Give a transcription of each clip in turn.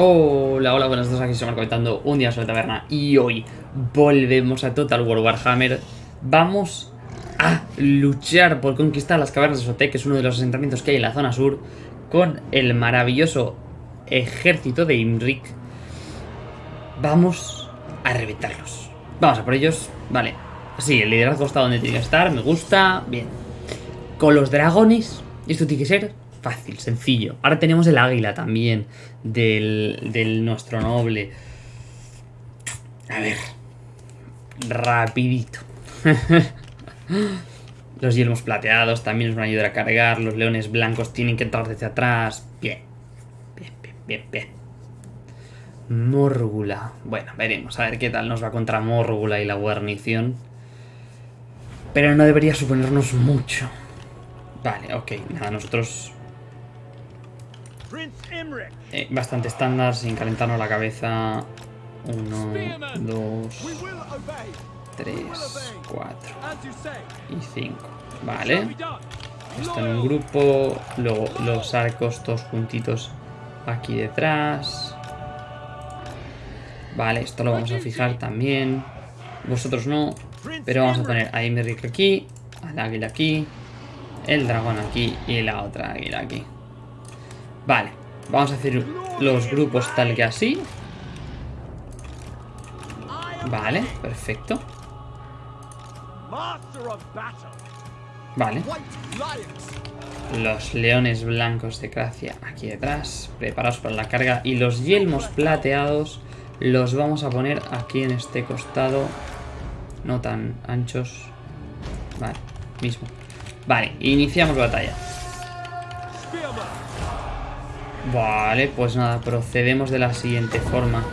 Hola, hola, buenas tardes, aquí estamos comentando un día sobre taberna y hoy volvemos a Total War Warhammer. Vamos a luchar por conquistar las cavernas de Sotek, que es uno de los asentamientos que hay en la zona sur, con el maravilloso ejército de Imrik. Vamos a reventarlos. Vamos a por ellos. Vale. Sí, el liderazgo está donde tiene que estar, me gusta. Bien. Con los dragones, esto tiene que ser fácil, sencillo. Ahora tenemos el águila también del, del nuestro noble. A ver. Rapidito. los yelmos plateados también nos van a ayudar a cargar. Los leones blancos tienen que entrar desde atrás. Bien. Bien, bien, bien, bien. Mórgula. Bueno, veremos a ver qué tal nos va contra Mórgula y la guarnición. Pero no debería suponernos mucho. Vale, ok. Nada, nosotros eh, bastante estándar, sin calentarnos la cabeza. Uno, dos, tres, cuatro y cinco. Vale. Esto en un grupo. Luego los arcos todos juntitos aquí detrás. Vale, esto lo vamos a fijar también. Vosotros no. Pero vamos a poner a Imeric aquí, al águila aquí, el dragón aquí y la otra águila aquí. Vale, vamos a hacer los grupos tal que así. Vale, perfecto. Vale. Los leones blancos de Gracia aquí detrás, preparados para la carga. Y los yelmos plateados los vamos a poner aquí en este costado. No tan anchos. Vale, mismo. Vale, iniciamos batalla. Vale, pues nada, procedemos de la siguiente forma.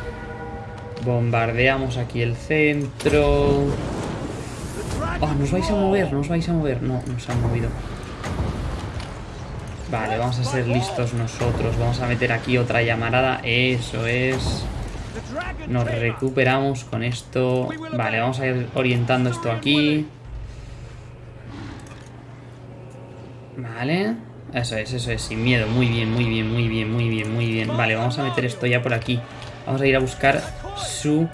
Bombardeamos aquí el centro. Oh, nos vais a mover, nos vais a mover. No, nos han movido. Vale, vamos a ser listos nosotros. Vamos a meter aquí otra llamarada. Eso es. Nos recuperamos con esto. Vale, vamos a ir orientando esto aquí. Vale. Eso es, eso es, sin miedo. Muy bien, muy bien, muy bien, muy bien, muy bien. Vale, vamos a meter esto ya por aquí. Vamos a ir a buscar su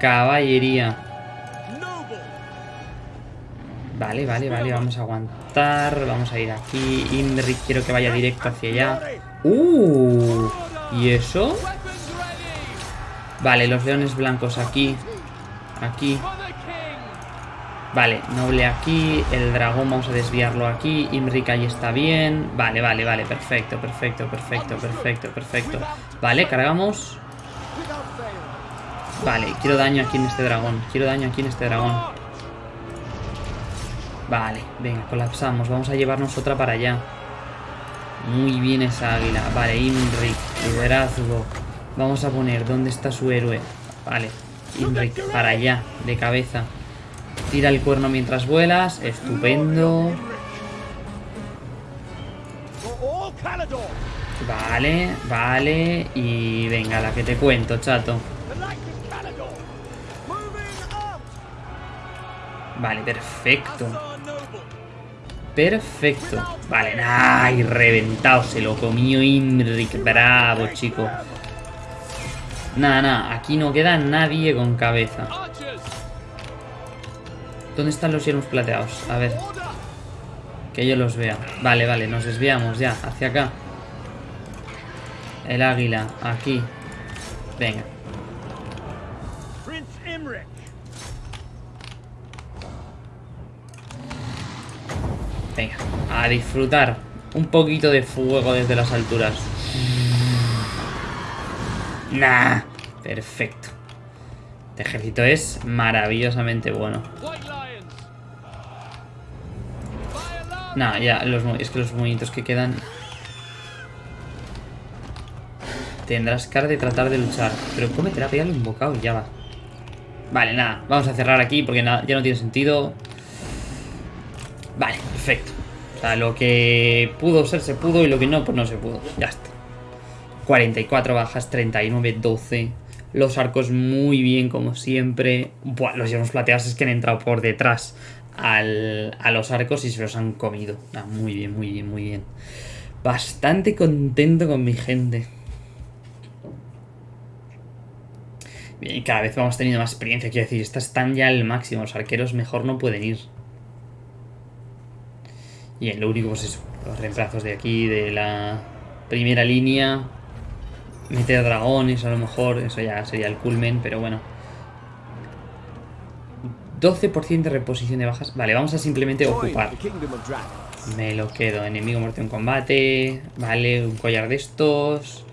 caballería. Vale, vale, vale, vamos a aguantar. Vamos a ir aquí. Imric quiero que vaya directo hacia allá. ¡Uh! ¿Y eso? Vale, los leones blancos aquí. Aquí. Vale, noble aquí, el dragón vamos a desviarlo aquí, Imric ahí está bien, vale, vale, vale, perfecto, perfecto, perfecto, perfecto, perfecto. Vale, cargamos. Vale, quiero daño aquí en este dragón, quiero daño aquí en este dragón. Vale, venga, colapsamos, vamos a llevarnos otra para allá. Muy bien esa águila, vale, Imric, liderazgo. Vamos a poner, ¿dónde está su héroe? Vale, Imric, para allá, de cabeza. Tira el cuerno mientras vuelas. Estupendo. Vale, vale. Y venga, la que te cuento, chato. Vale, perfecto. Perfecto. Vale, ¡ay! Reventado. Se lo comió Imric. Bravo, chico. Nada, nada. Aquí no queda nadie con cabeza. ¿Dónde están los hierros plateados? A ver. Que yo los vea. Vale, vale, nos desviamos ya. Hacia acá. El águila. Aquí. Venga. Venga. A disfrutar. Un poquito de fuego desde las alturas. Nah. Perfecto. Este ejército es maravillosamente bueno. Nah, ya, es que los movimientos que quedan... Tendrás cara de tratar de luchar. Pero cómetela, pégale un bocado y ya va. Vale, nada. Vamos a cerrar aquí porque ya no tiene sentido. Vale, perfecto. O sea, lo que pudo ser se pudo y lo que no, pues no se pudo. Ya está. 44 bajas, 39, 12. Los arcos muy bien, como siempre. Buah, los hierros plateados es que han entrado por detrás a los arcos y se los han comido. Ah, muy bien, muy bien, muy bien. Bastante contento con mi gente. Y cada vez vamos teniendo más experiencia. Quiero decir, estas están ya al máximo. Los arqueros mejor no pueden ir. Y lo único, pues eso. Los reemplazos de aquí, de la primera línea. Meter dragones, a lo mejor. Eso ya sería el culmen, pero bueno. 12% de reposición de bajas. Vale, vamos a simplemente ocupar. Me lo quedo. Enemigo muerto en combate. Vale, un collar de estos.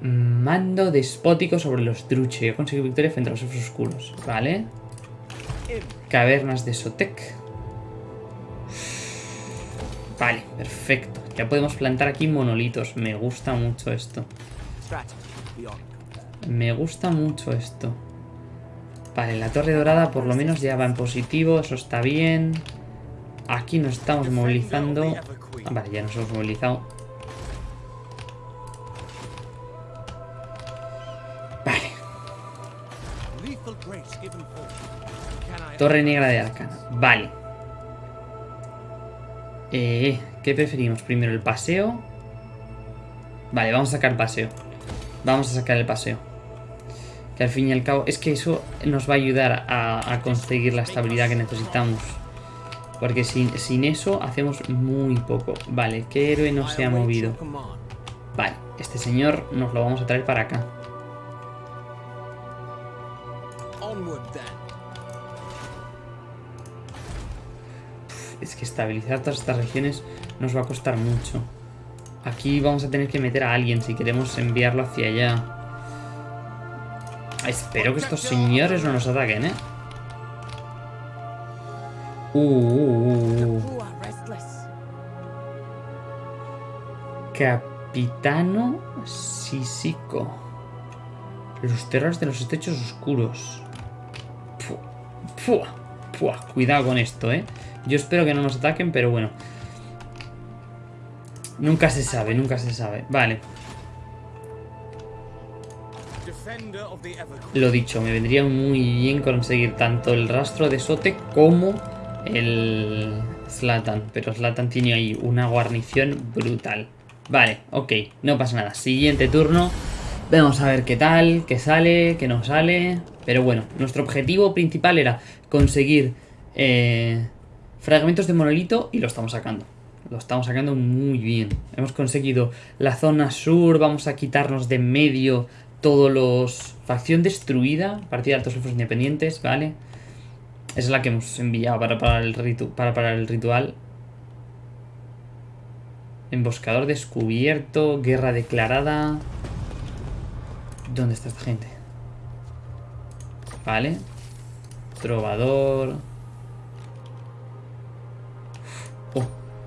Mando despótico sobre los druche. He conseguido victoria frente a los elfos oscuros. Vale. Cavernas de Sotek. Vale, perfecto. Ya podemos plantar aquí monolitos. Me gusta mucho esto. Me gusta mucho esto. Vale, la torre dorada por lo menos ya va en positivo. Eso está bien. Aquí nos estamos movilizando. Vale, ya nos hemos movilizado. Vale. Torre negra de Arcana. Vale. Eh, ¿Qué preferimos? Primero el paseo. Vale, vamos a sacar el paseo. Vamos a sacar el paseo. Que al fin y al cabo... Es que eso nos va a ayudar a conseguir la estabilidad que necesitamos. Porque sin, sin eso hacemos muy poco. Vale, ¿qué héroe no se ha movido? Vale, este señor nos lo vamos a traer para acá. Es que estabilizar todas estas regiones nos va a costar mucho. Aquí vamos a tener que meter a alguien si queremos enviarlo hacia allá. Espero que estos señores no nos ataquen, ¿eh? Uh, uh, uh, Capitano Sisico. Los terrores de los estrechos oscuros. Cuidado con esto, ¿eh? Yo espero que no nos ataquen, pero bueno. Nunca se sabe, nunca se sabe. Vale. Lo dicho, me vendría muy bien conseguir tanto el rastro de Sote como el Slatan. Pero Slatan tiene ahí una guarnición brutal. Vale, ok, no pasa nada. Siguiente turno. Vamos a ver qué tal, qué sale, qué no sale. Pero bueno, nuestro objetivo principal era conseguir eh, fragmentos de monolito y lo estamos sacando. Lo estamos sacando muy bien. Hemos conseguido la zona sur, vamos a quitarnos de medio todos los... Facción destruida, partida de altos elfos independientes, ¿vale? vale es la que hemos enviado para parar el, para el ritual. Emboscador descubierto. Guerra declarada. ¿Dónde está esta gente? Vale. Trovador. Oh,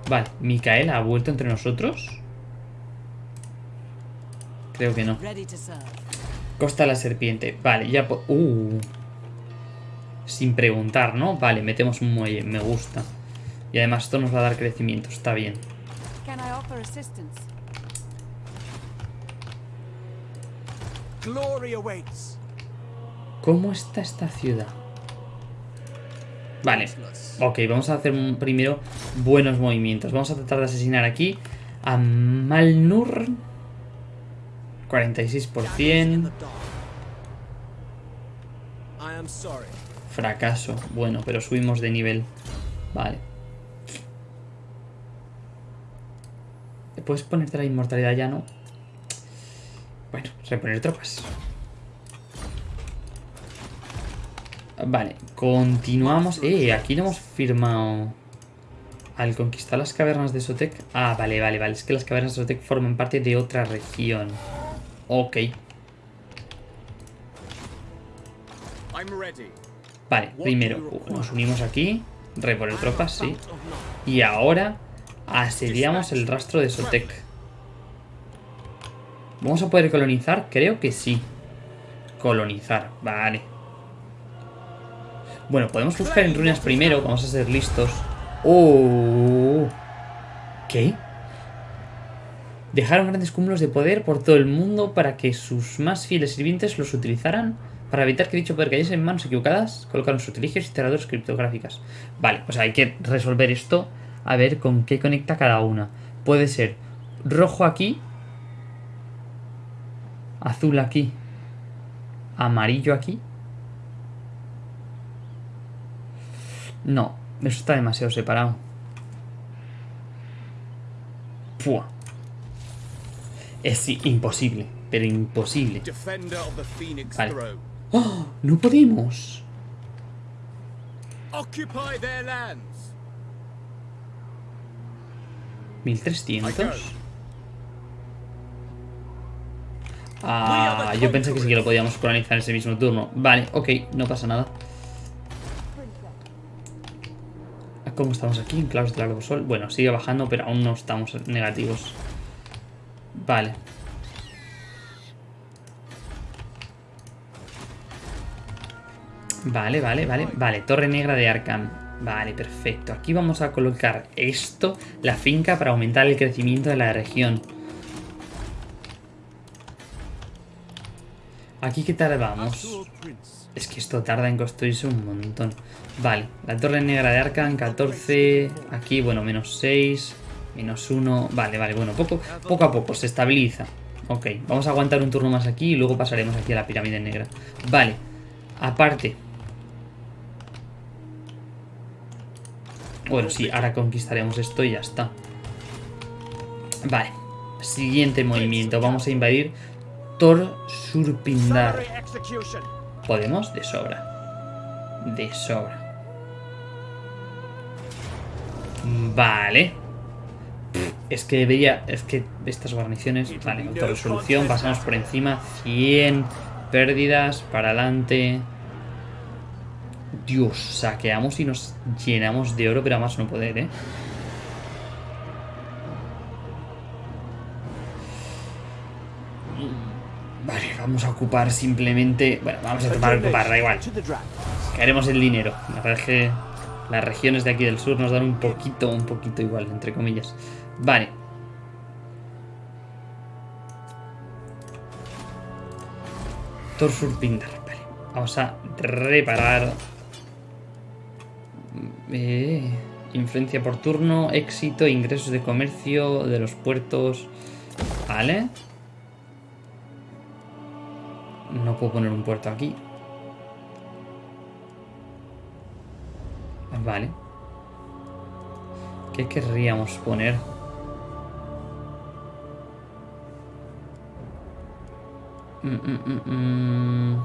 vale. ¿Micaela ha vuelto entre nosotros? Creo que no. Costa la serpiente. Vale, ya... Uh sin preguntar, ¿no? Vale, metemos un muelle, me gusta. Y además esto nos va a dar crecimiento, está bien. ¿Cómo está esta ciudad? Vale, ok, vamos a hacer primero buenos movimientos. Vamos a tratar de asesinar aquí a Malnur. 46%. Fracaso. Bueno, pero subimos de nivel. Vale. ¿Puedes ponerte la inmortalidad ya, no? Bueno, reponer tropas. Vale, continuamos. Eh, aquí no hemos firmado... Al conquistar las cavernas de Sotek... Ah, vale, vale, vale. Es que las cavernas de Sotek forman parte de otra región. Ok. Vale, primero nos unimos aquí, reponer tropas, sí. Y ahora asediamos el rastro de Sotek. ¿Vamos a poder colonizar? Creo que sí. Colonizar, vale. Bueno, podemos buscar en ruinas primero, vamos a ser listos. ¡Oh! ¿Qué? Dejaron grandes cúmulos de poder por todo el mundo para que sus más fieles sirvientes los utilizaran para evitar que dicho poder cayese en manos equivocadas, colocaron sutilicios y cerraduras criptográficas. Vale, pues hay que resolver esto a ver con qué conecta cada una. Puede ser rojo aquí, azul aquí. amarillo aquí. No, eso está demasiado separado. Es imposible, pero imposible. Vale. ¡Oh! ¡No podemos! Occupy their lands. 1300. Ah, yo pensé que sí que lo podíamos colonizar ese mismo turno. Vale, ok, no pasa nada. ¿Cómo estamos aquí? En claves de largo sol. Bueno, sigue bajando, pero aún no estamos negativos. Vale. Vale, vale, vale. Vale, Torre Negra de Arkham. Vale, perfecto. Aquí vamos a colocar esto, la finca, para aumentar el crecimiento de la región. Aquí qué tardamos. Es que esto tarda en construirse un montón. Vale, la torre negra de Arkham, 14. Aquí, bueno, menos 6. Menos 1. Vale, vale, bueno, poco, poco a poco se estabiliza. Ok, vamos a aguantar un turno más aquí y luego pasaremos aquí a la pirámide negra. Vale, aparte. Bueno, sí, ahora conquistaremos esto y ya está. Vale, siguiente movimiento. Vamos a invadir Tor Surpindar. ¿Podemos? De sobra. De sobra. Vale. Es que veía... Es que estas guarniciones... Vale, resolución Pasamos por encima. 100 pérdidas. Para adelante. Dios, saqueamos y nos llenamos de oro, pero más no poder, ¿eh? Vale, vamos a ocupar simplemente... Bueno, vamos a tomar ocupar, da igual. Queremos el dinero. La verdad es que las regiones de aquí del sur nos dan un poquito, un poquito igual, entre comillas. Vale. Torsur Pindar, vale. Vamos a reparar. Eh, influencia por turno, éxito, ingresos de comercio de los puertos. Vale. No puedo poner un puerto aquí. Vale. ¿Qué querríamos poner? Mm, mm, mm,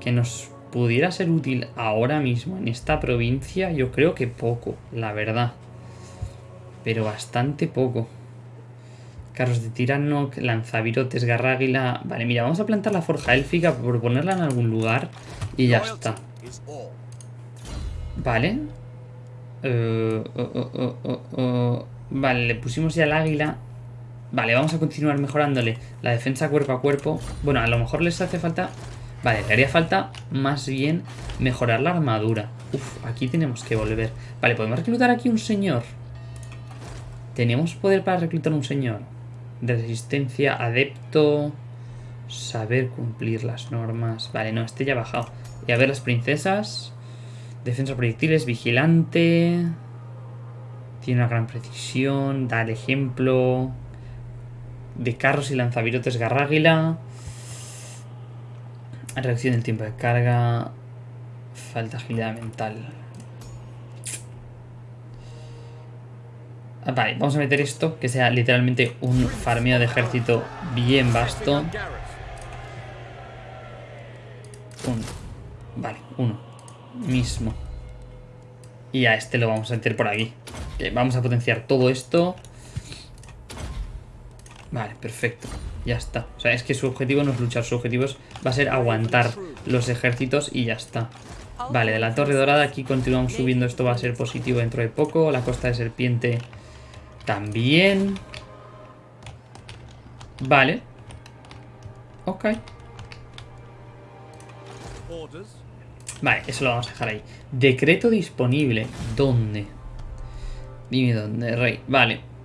que nos pudiera ser útil ahora mismo en esta provincia, yo creo que poco, la verdad. Pero bastante poco. Carros de tirano, lanzavirotes, garráguila... Vale, mira, vamos a plantar la forja élfica por ponerla en algún lugar y ya está. Vale. Uh, uh, uh, vale, le pusimos ya el águila. Vale, vamos a continuar mejorándole la defensa cuerpo a cuerpo. Bueno, a lo mejor les hace falta... Vale, le haría falta más bien mejorar la armadura. Uf, aquí tenemos que volver. Vale, podemos reclutar aquí un señor. Tenemos poder para reclutar un señor resistencia, adepto, saber cumplir las normas. Vale, no, este ya ha bajado. Y a ver las princesas. Defensa proyectiles, vigilante. Tiene una gran precisión, da el ejemplo. De carros y lanzavirotes garráguila. Reacción del tiempo de carga. Falta agilidad mental. Ah, vale, vamos a meter esto, que sea literalmente un farmeo de ejército bien vasto. Vale, uno. Mismo. Y a este lo vamos a meter por aquí. vamos a potenciar todo esto. Vale, perfecto. Ya está. O sea, es que su objetivo no es luchar, su objetivo va a ser aguantar los ejércitos y ya está. Vale, de la torre dorada aquí continuamos subiendo. Esto va a ser positivo dentro de poco. La costa de serpiente también. Vale. Ok. Vale, eso lo vamos a dejar ahí. Decreto disponible. ¿Dónde? Dime dónde, rey. Vale.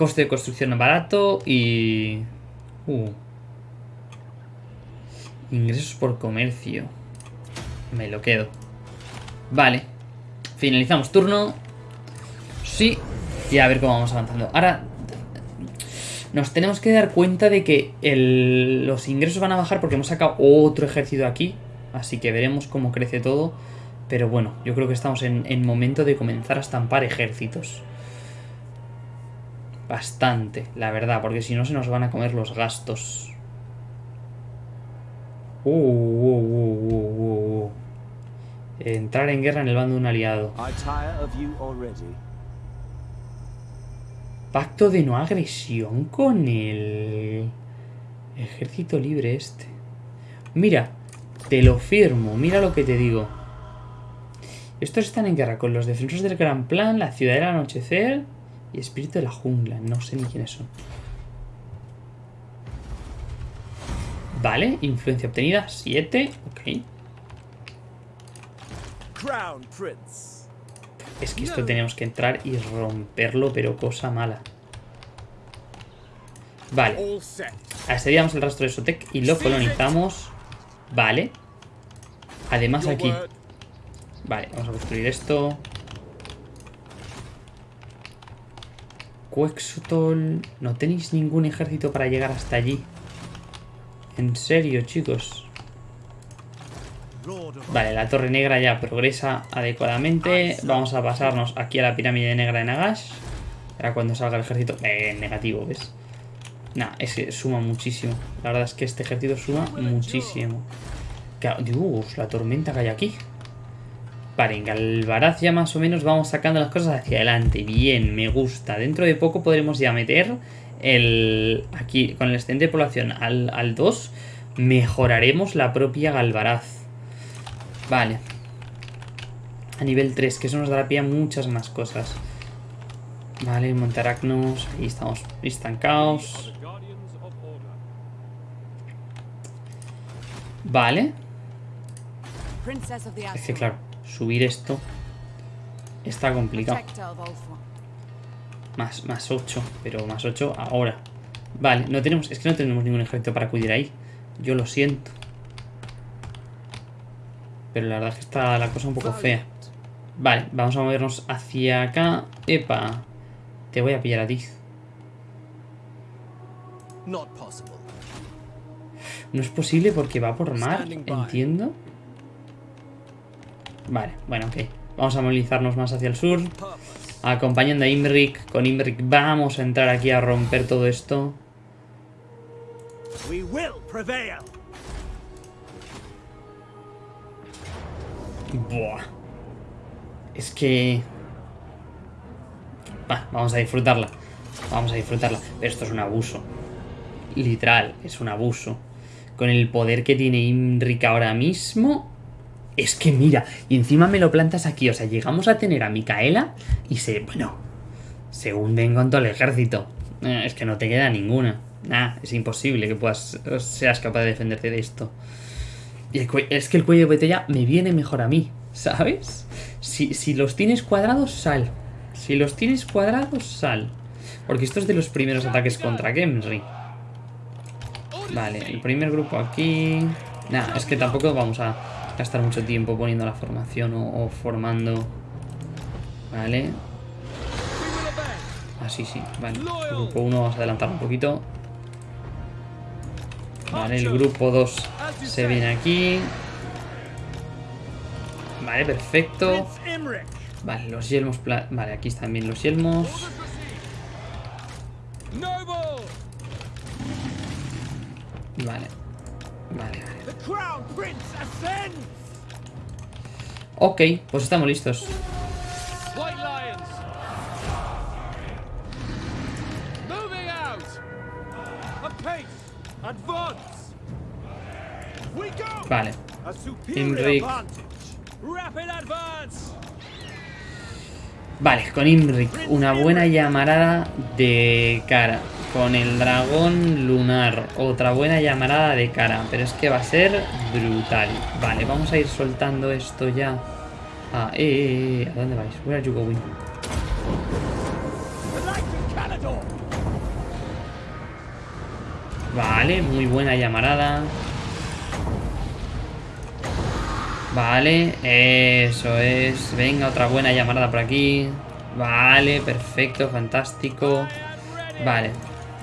Coste de construcción barato y... Uh. Ingresos por comercio. Me lo quedo. Vale. Finalizamos turno. Sí, y a ver cómo vamos avanzando. Ahora, Nos tenemos que dar cuenta de que los ingresos van a bajar porque hemos sacado otro ejército aquí. Así que veremos cómo crece todo. Pero bueno, yo creo que estamos en, en momento de comenzar a estampar ejércitos. Bastante, la verdad, porque si no se nos van a comer los gastos. Uh, uh, uh, uh, uh, uh. Entrar en guerra en el bando de un aliado. Pacto de no agresión con el ejército libre este. Mira, te lo firmo, mira lo que te digo. Estos están en guerra con los defensores del Gran Plan, la ciudad del anochecer y espíritu de la jungla. No sé ni quiénes son. Vale, influencia obtenida, 7. Ok. Crown Prince. Es que esto tenemos que entrar y romperlo, pero cosa mala. Vale. Asediamos el rastro de Sotec y lo colonizamos. Vale. Además aquí. Vale, vamos a construir esto. Quexotol. No tenéis ningún ejército para llegar hasta allí. En serio, chicos. Vale, la torre negra ya progresa adecuadamente. Vamos a pasarnos aquí a la pirámide negra de Nagash. Ahora cuando salga el ejército... Eh, negativo, ¿ves? Nah, es que suma muchísimo. La verdad es que este ejército suma muchísimo. Dios, la tormenta que hay aquí. Vale, en Galvaraz ya más o menos vamos sacando las cosas hacia adelante. Bien, me gusta. Dentro de poco podremos ya meter el... Aquí, con el excedente de población al, al 2, mejoraremos la propia Galvaraz. Vale. A nivel 3, que eso nos dará pie a muchas más cosas. Vale, montaracnos. Ahí estamos estancados. Vale. Es que claro, subir esto está complicado. Más, más 8, pero más 8 ahora. Vale, no tenemos, es que no tenemos ningún ejército para acudir ahí. Yo lo siento. Pero la verdad es que está la cosa un poco fea. Vale, vamos a movernos hacia acá. Epa, te voy a pillar a ti. No es posible porque va por mar, entiendo. Vale, bueno, ok. Vamos a movilizarnos más hacia el sur. Acompañando a Imric. Con Imric vamos a entrar aquí a romper todo esto. We will prevail. Buah. Es que... Va, vamos a disfrutarla. Vamos a disfrutarla. Pero esto es un abuso. Literal, es un abuso. Con el poder que tiene Imric ahora mismo... Es que mira, y encima me lo plantas aquí. O sea, llegamos a tener a Micaela y se... Bueno, se hunden con todo el ejército. Eh, Es que no te queda ninguna. Nah, es imposible que puedas seas capaz de defenderte de esto. Y es que el cuello de botella me viene mejor a mí, ¿sabes? Si, si los tienes cuadrados, sal. Si los tienes cuadrados, sal. Porque esto es de los primeros ataques contra Gemri. Vale, el primer grupo aquí... Nah, es que tampoco vamos a gastar mucho tiempo poniendo la formación o, formando... Vale. Obey. Ah, sí, vale. Grupo 1 vamos a adelantar un poquito. Vale, el grupo 2 se viene aquí. Vale, perfecto. Vale, los yelmos... Vale, aquí están bien los yelmos. Vale. Vale, vale. The Crown Prince ascends. Ok, pues estamos listos. White Lions. Vale, con Imric, una buena llamarada de cara. Con el dragón lunar, otra buena llamarada de cara. Pero es que va a ser brutal. Vale, vamos a ir soltando esto ya. Ah, eh, eh, eh, ¿a dónde vais? Where are you going? Vale, muy buena llamarada. Vale, eso es. Venga, otra buena llamarada por aquí. Vale, perfecto, fantástico. Vale.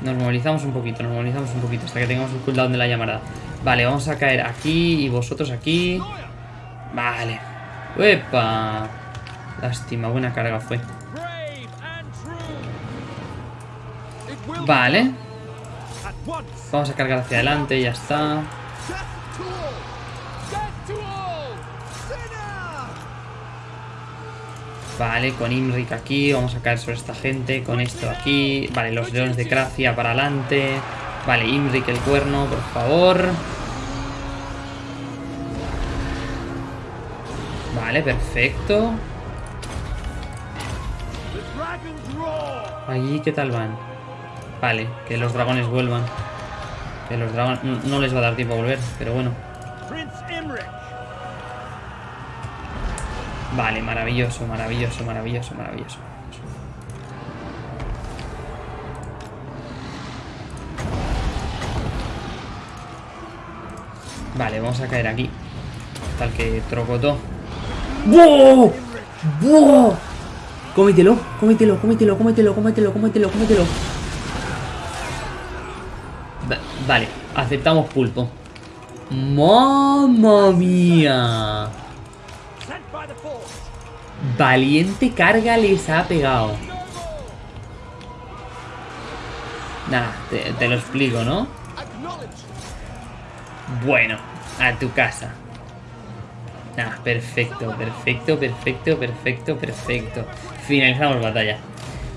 Nos movilizamos un poquito, nos movilizamos un poquito hasta que tengamos el cooldown de la llamada. Vale, vamos a caer aquí y vosotros aquí. Vale. ¡Uepa! Lástima, buena carga fue. Vale. Vamos a cargar hacia adelante, ya está. Vale, con Imrik aquí, vamos a caer sobre esta gente, con esto aquí. Vale, los leones de Cracia para adelante. Vale, Imrik el cuerno, por favor. Vale, perfecto. Allí, ¿qué tal van? Vale, que los dragones vuelvan. Que los dragones... No, no les va a dar tiempo a volver, pero bueno. Vale, maravilloso, maravilloso, maravilloso, maravilloso. Vale, vamos a caer aquí. Tal que trocotó. ¡Wow! ¡Wow! Cómetelo, cómetelo, cómetelo, cómetelo, cómetelo, cómetelo, cómetelo. Va- Vale, aceptamos pulpo. ¡Mamma mía! Valiente carga les ha pegado. Nada, te, lo explico, ¿no? Bueno, a tu casa. Nada, perfecto, perfecto, perfecto, perfecto, perfecto. Finalizamos batalla.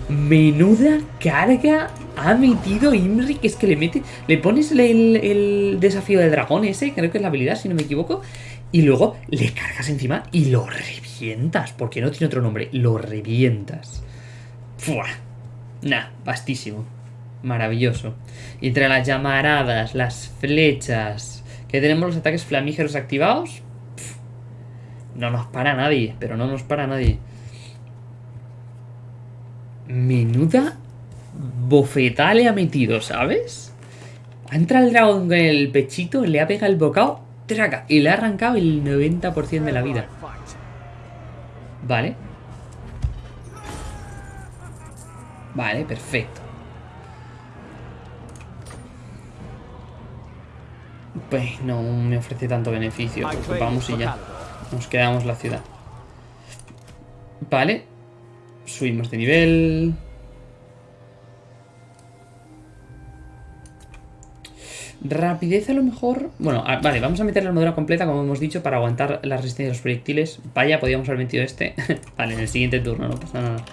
Menuda carga ha metido Imri, que es que le mete. Le pones el, el desafío de dragón ese, creo que es la habilidad, si no me equivoco. Y luego le cargas encima y lo revientas. Porque no tiene otro nombre. Lo revientas. Fua. Nah, vastísimo. Maravilloso. Y entre las llamaradas, las flechas, que tenemos los ataques flamígeros activados, no nos para nadie, pero no nos para nadie. Menuda bofetada le ha metido, ¿sabes? Ha entrado el dragón con el pechito, le ha pegado el bocado, y le ha arrancado el 90% de la vida. Vale. Vale, perfecto. Pues no me ofrece tanto beneficio. Vamos y ya. Nos quedamos la ciudad. Vale. Subimos de nivel. Rapidez a lo mejor... Bueno, a- vale, vamos a meter la armadura completa, como hemos dicho, para aguantar la resistencia de los proyectiles. Vaya, podíamos haber metido este. vale, en el siguiente turno, no pasa nada.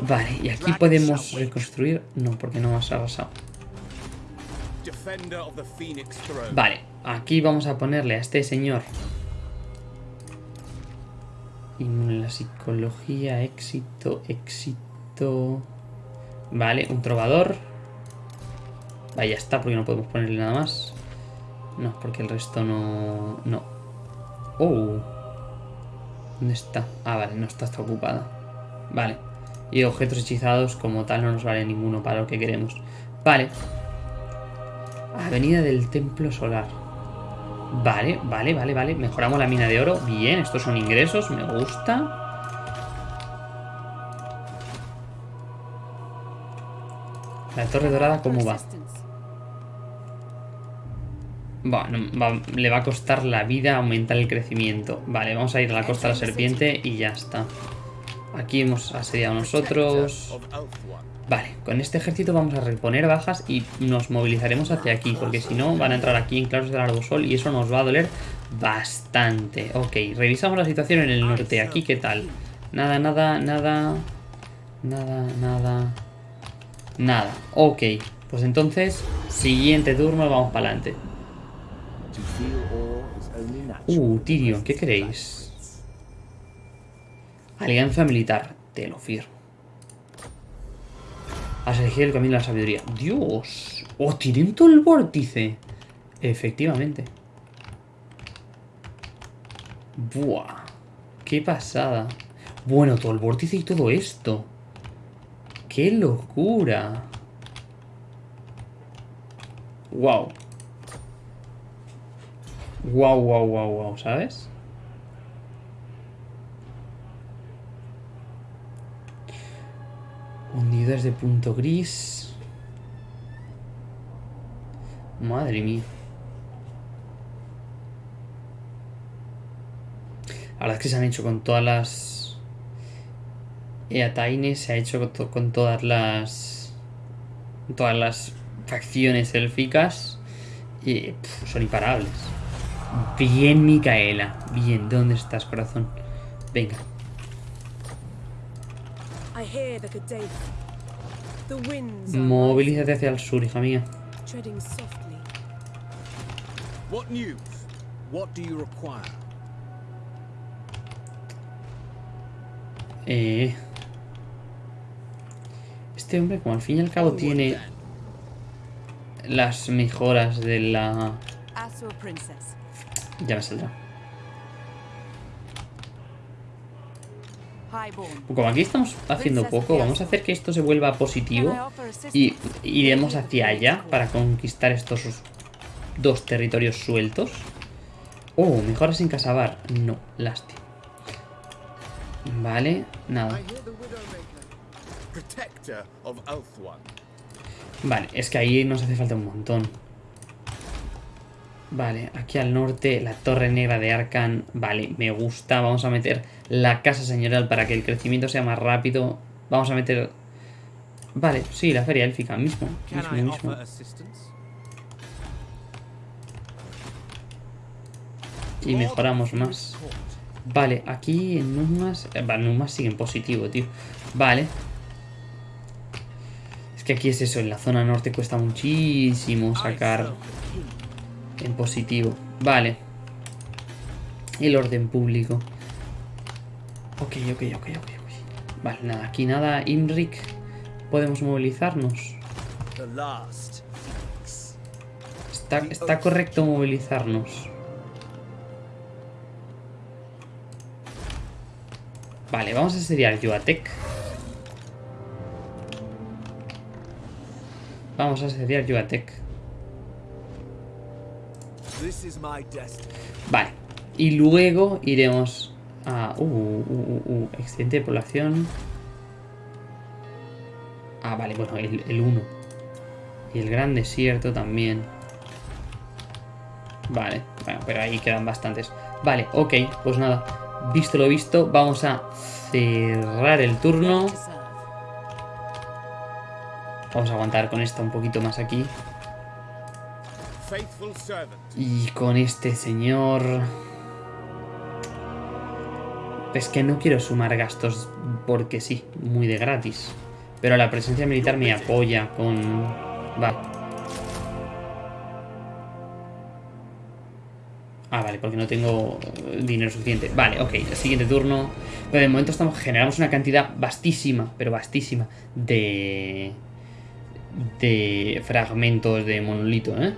Vale, y aquí podemos reconstruir... No, porque no has Throne. Vale, aquí vamos a ponerle a este señor... A la psicología, éxito, éxito... Vale, un trovador. Vaya, está, porque no podemos ponerle nada más. No, porque el resto no... No. Oh. ¿Dónde está? Ah, vale, no está, está ocupada. Vale. Y objetos hechizados como tal no nos vale ninguno para lo que queremos. Vale. Avenida del Templo Solar. Vale, vale, vale, vale. Mejoramos la mina de oro. Bien, estos son ingresos, me gusta. La torre dorada, ¿cómo va? Bueno, le va a costar la vida aumentar el crecimiento. Vale, vamos a ir a la costa de la serpiente y ya está. Aquí hemos asediado nosotros. Vale, con este ejército vamos a reponer bajas y nos movilizaremos hacia aquí, porque si no van a entrar aquí en claros del Arbosol y eso nos va a doler bastante. Ok, revisamos la situación en el norte. Aquí, ¿qué tal? Nada, nada, nada. Nada, nada. Nada. Ok, pues entonces, siguiente turno, vamos para adelante. Uh, Tyrion, ¿qué queréis? Alianza militar, te lo firmo. Has elegido el camino de la sabiduría. ¡Dios! ¡Oh, tienen todo el vórtice! Efectivamente. ¡Buah! ¡Qué pasada! Bueno, todo el vórtice y todo esto. ¡Qué locura! ¡Wow! Wow, wow, wow, wow, ¿sabes? Hundidores de punto gris. Madre mía. La verdad es que se han hecho con todas las... Eataine se ha hecho con, to- con todas las... Todas las facciones élficas. Y son imparables. Bien, Micaela. Bien, ¿dónde estás, corazón? Venga. Movilízate hacia el sur, hija mía. rising, treading softly. What news? What do you require? Eh... Este hombre, como al fin y al cabo tiene las mejoras de la... Princess. Ya me saldrá. Como aquí estamos haciendo poco, vamos a hacer que esto se vuelva positivo. Y iremos hacia allá para conquistar estos dos territorios sueltos. Oh, mejoras en Casabar. No, lástima. Vale, nada. Vale, es que ahí nos hace falta un montón. Vale, aquí al norte, la Torre Negra de Arcan. Vale, me gusta. Vamos a meter la Casa Señorial para que el crecimiento sea más rápido. Vamos a meter... Vale, sí, la Feria Élfica mismo. Mismo, mismo. Y mejoramos más. Vale, aquí en Numas... eh, Vale, Numas sigue en positivo, tío. Vale. Es que aquí es eso, en la zona norte cuesta muchísimo sacar en positivo. Vale. El orden público. Ok, ok, ok, ok, ok. Vale, nada, aquí nada. Imric, podemos movilizarnos. Está, está correcto movilizarnos. Vale, vamos a asediar Yuatec. Vamos a asediar Yuatec. Vale. Y luego iremos a... Uh, uh, uh, uh, excedente de población. Ah, vale, bueno, el, el 1. Y el gran desierto también. Vale, bueno, pero ahí quedan bastantes. Vale, ok, pues nada. Visto lo visto, vamos a cerrar el turno. Vamos a aguantar con esto un poquito más aquí. Y con este señor... Es que no quiero sumar gastos porque sí, muy de gratis. Pero la presencia militar me apoya con... Vale. Ah, vale, porque no tengo dinero suficiente. Vale, ok, el siguiente turno. Pero de momento estamos, generamos una cantidad vastísima, pero vastísima, de... De fragmentos de monolito, ¿eh?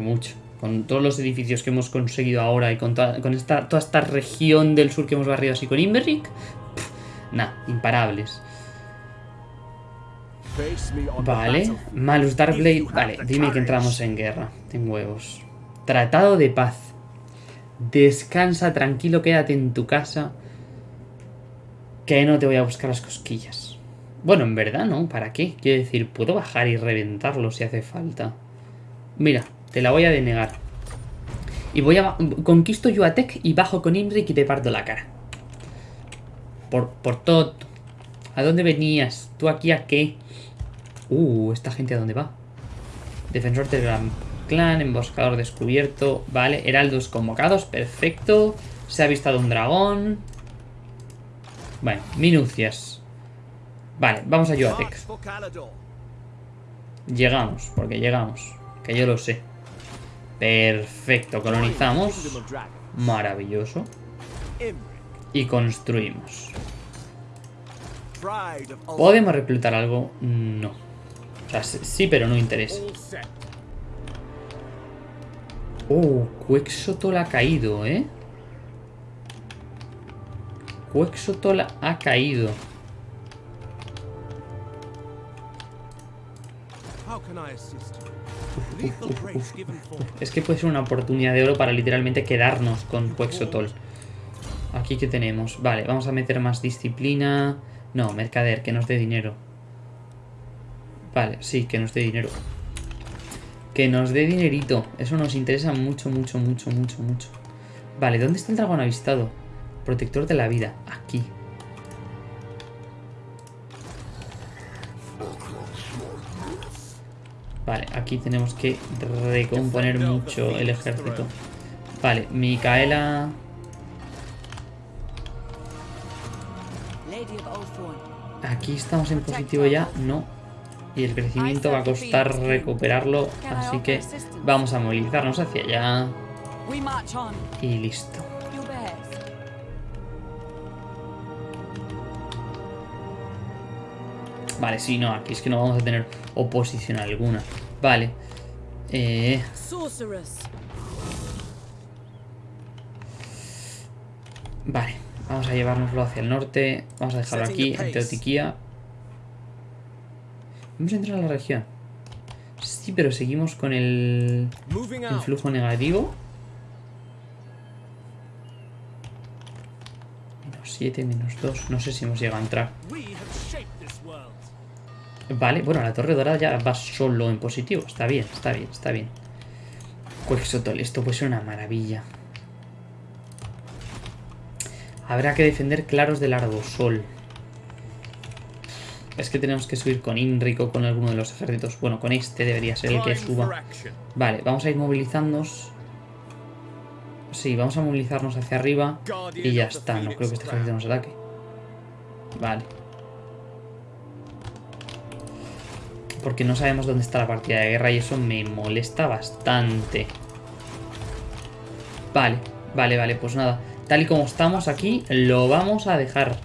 Mucho. Con todos los edificios que hemos conseguido ahora y con, toda, con esta, toda esta región del sur que hemos barrido así con Imberric, nada, imparables. Vale. Malus Darkblade, vale, dime que entramos en guerra, en huevos. Tratado de paz. Descansa, tranquilo, quédate en tu casa. Que no te voy a buscar las cosquillas. Bueno, en verdad no, ¿para qué? Quiero decir, puedo bajar y reventarlo si hace falta. Mira, te la voy a denegar. Y voy a... Conquisto Yuatec y bajo con Imric y te parto la cara. Por, por todo. ¿A dónde venías? ¿Tú aquí a qué? Uh, ¿esta gente a dónde va? Defensor del Gran Clan, emboscador descubierto. Vale, heraldos convocados, perfecto. Se ha avistado un dragón. Bueno, minucias. Vale, vamos a Yuatec. Llegamos, porque llegamos. Que yo lo sé. Perfecto, colonizamos. Maravilloso. Y construimos. ¿Podemos reclutar algo? No. O sea, sí, pero no interesa. Oh, Quexotol ha caído, ¿eh? Quexotol ha caído. Es que puede ser una oportunidad de oro para literalmente quedarnos con Quexotol. Aquí que tenemos. Vale, vamos a meter más disciplina. No, mercader, que nos dé dinero. Vale, sí, que nos dé dinero. Que nos dé dinerito. Eso nos interesa mucho, mucho, mucho, mucho, mucho. Vale, ¿dónde está el dragón avistado? Protector de la vida. Aquí. Vale, aquí tenemos que recomponer mucho el ejército. Vale, Micaela... Aquí estamos en positivo ya, no. Y el crecimiento va a costar recuperarlo, así que vamos a movilizarnos hacia allá y listo. Vale, sí, no, aquí es que no vamos a tener oposición alguna. Vale. Eh, vale, vamos a llevárnoslo hacia el norte. Vamos a dejarlo aquí, en Teotiquía. Vamos a entrar a la región. Sí, pero seguimos con el, el flujo negativo. Menos 7, menos 2. No sé si hemos llegado a entrar. Vale, bueno, la torre dorada ya va solo en positivo. Está bien, está bien, está bien. Quexotol, esto puede ser una maravilla. Habrá que defender claros del Ardosol. Es que tenemos que subir con Inric o con alguno de los ejércitos. Bueno, con este debería ser el que suba. Vale, vamos a ir movilizándonos. Sí, vamos a movilizarnos hacia arriba. Y ya está, no creo que este ejército nos ataque. Vale. Porque no sabemos dónde está la partida de guerra y eso me molesta bastante. Vale, vale, vale, pues nada. Tal y como estamos aquí, lo vamos a dejar.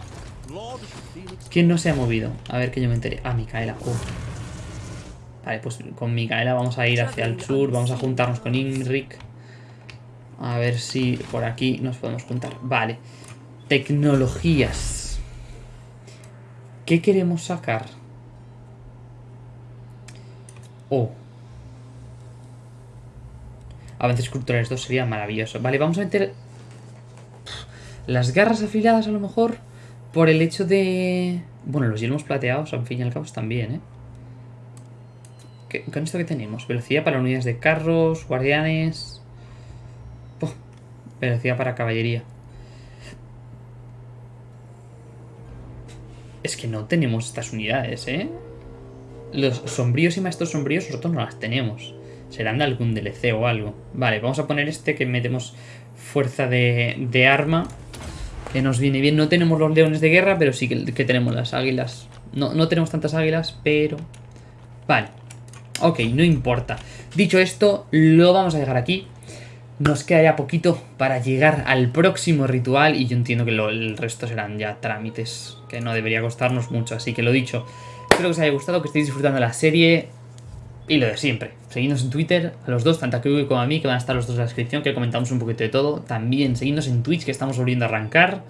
¿Quién no se ha movido? A ver que yo me enteré. Ah, Micaela. Uh. Vale, pues con Micaela vamos a ir hacia el sur. Vamos a juntarnos con Inric. A ver si por aquí nos podemos juntar. Vale. Tecnologías. ¿Qué queremos sacar? Oh. Avances culturales 2 sería maravilloso. Vale, vamos a meter las garras afiladas a lo mejor por el hecho de... Bueno, los yelmos plateados, al fin y al cabo, bien, ¿eh? ¿Qué- ¿Con esto qué tenemos? Velocidad para unidades de carros, guardianes... Velocidad para caballería. Es que no tenemos estas unidades, ¿eh? Los sombríos y maestros sombríos nosotros no las tenemos. Serán de algún DLC o algo. Vale, vamos a poner este que metemos fuerza de, arma. Que nos viene bien. No tenemos los leones de guerra, pero sí que, tenemos las águilas. No, no tenemos tantas águilas, pero... Vale. Ok, no importa. Dicho esto, lo vamos a dejar aquí. Nos queda ya poquito para llegar al próximo ritual y yo entiendo que el resto serán ya trámites que no debería costarnos mucho. Así que lo dicho, espero que os haya gustado, que estéis disfrutando la serie y lo de siempre. Seguidnos en Twitter, a los dos, tanto a Kiwi como a mí, que van a estar los dos en la descripción, que comentamos un poquito de todo. También seguidnos en Twitch, que estamos volviendo a arrancar.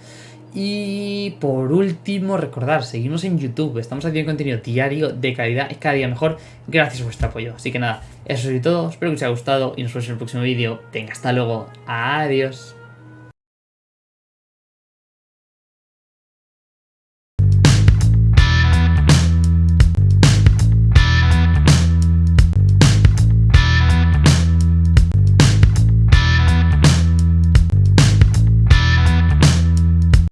Y por último, recordar, seguimos en YouTube. Estamos haciendo contenido diario de calidad y cada día mejor. Gracias por vuestro apoyo. Así que nada, eso es todo. Espero que os haya gustado y nos vemos en el próximo vídeo. Venga, hasta luego. Adiós.